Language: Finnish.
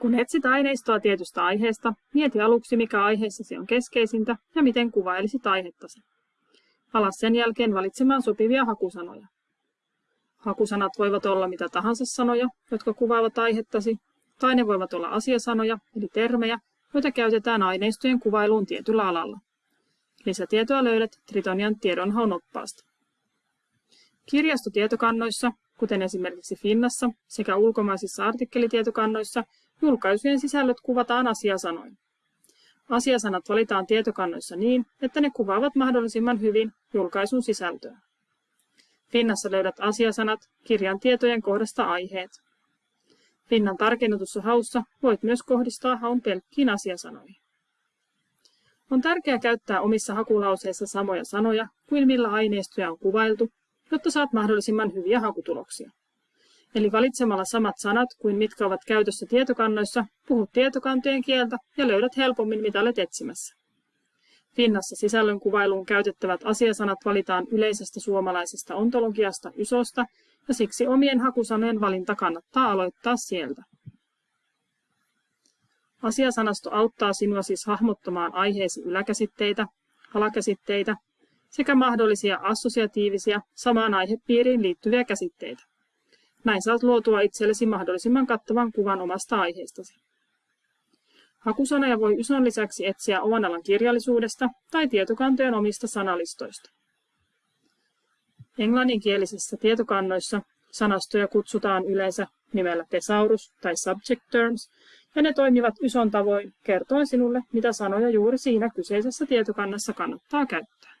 Kun etsit aineistoa tietystä aiheesta, mieti aluksi mikä aiheessasi on keskeisintä ja miten kuvailisit aihettasi. Ala sen jälkeen valitsemaan sopivia hakusanoja. Hakusanat voivat olla mitä tahansa sanoja, jotka kuvaavat aihettasi, tai ne voivat olla asiasanoja, eli termejä, joita käytetään aineistojen kuvailuun tietyllä alalla. Lisätietoa löydät Tritonian tiedonhaun oppaasta. Kirjastotietokannoissa, kuten esimerkiksi Finnassa sekä ulkomaisissa artikkelitietokannoissa, julkaisujen sisällöt kuvataan asiasanoin. Asiasanat valitaan tietokannoissa niin, että ne kuvaavat mahdollisimman hyvin julkaisun sisältöä. Finnassa löydät asiasanat kirjan tietojen kohdasta aiheet. Finnan tarkennetussa haussa voit myös kohdistaa haun pelkkiin asiasanoihin. On tärkeää käyttää omissa hakulauseissa samoja sanoja kuin millä aineistoja on kuvailtu, jotta saat mahdollisimman hyviä hakutuloksia. Eli valitsemalla samat sanat kuin mitkä ovat käytössä tietokannoissa, puhut tietokantojen kieltä ja löydät helpommin mitä olet etsimässä. Finnassa sisällön kuvailuun käytettävät asiasanat valitaan yleisestä suomalaisesta ontologiasta YSOsta ja siksi omien hakusanojen valinta kannattaa aloittaa sieltä. Asiasanasto auttaa sinua siis hahmottamaan aiheesi yläkäsitteitä, alakäsitteitä sekä mahdollisia assosiatiivisia samaan aihepiiriin liittyviä käsitteitä. Näin saat luotua itsellesi mahdollisimman kattavan kuvan omasta aiheestasi. Hakusanoja voi Yson lisäksi etsiä oman alan kirjallisuudesta tai tietokantojen omista sanalistoista. Englanninkielisissä tietokannoissa sanastoja kutsutaan yleensä nimellä thesaurus tai subject terms, ja ne toimivat Yson tavoin kertoen sinulle, mitä sanoja juuri siinä kyseisessä tietokannassa kannattaa käyttää.